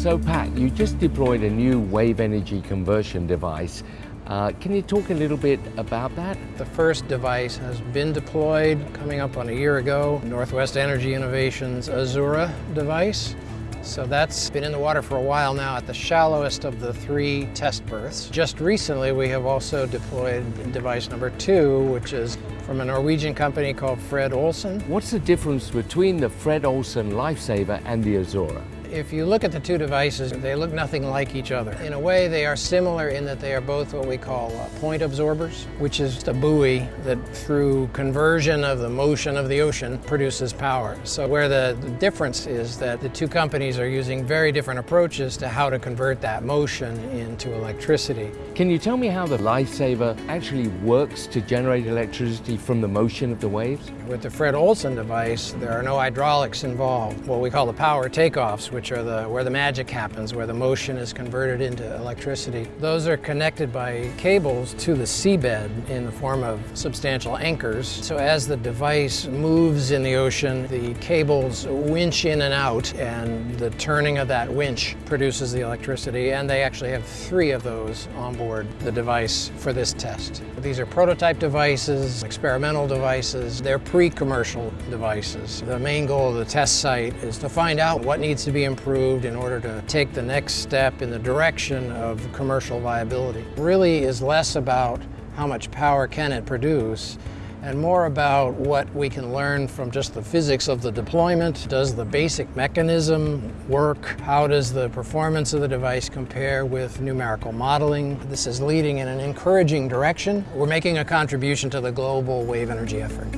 So Pat, you just deployed a new wave energy conversion device. Uh, can you talk a little bit about that? The first device has been deployed coming up on a year ago, Northwest Energy Innovations Azura device. So that's been in the water for a while now at the shallowest of the three test berths. Just recently we have also deployed device number two, which is from a Norwegian company called Fred Olsen. What's the difference between the Fred Olsen Lifesaver and the Azura? If you look at the two devices, they look nothing like each other. In a way, they are similar in that they are both what we call uh, point absorbers, which is a buoy that through conversion of the motion of the ocean produces power. So where the, the difference is that the two companies are using very different approaches to how to convert that motion into electricity. Can you tell me how the Lifesaver actually works to generate electricity from the motion of the waves? With the Fred Olsen device, there are no hydraulics involved, what we call the power takeoffs, which are the where the magic happens, where the motion is converted into electricity. Those are connected by cables to the seabed in the form of substantial anchors. So as the device moves in the ocean, the cables winch in and out, and the turning of that winch produces the electricity, and they actually have three of those on board the device for this test. These are prototype devices, experimental devices, they're pre-commercial devices. The main goal of the test site is to find out what needs to be improved in order to take the next step in the direction of commercial viability. Really is less about how much power can it produce and more about what we can learn from just the physics of the deployment. Does the basic mechanism work? How does the performance of the device compare with numerical modeling? This is leading in an encouraging direction. We're making a contribution to the global wave energy effort.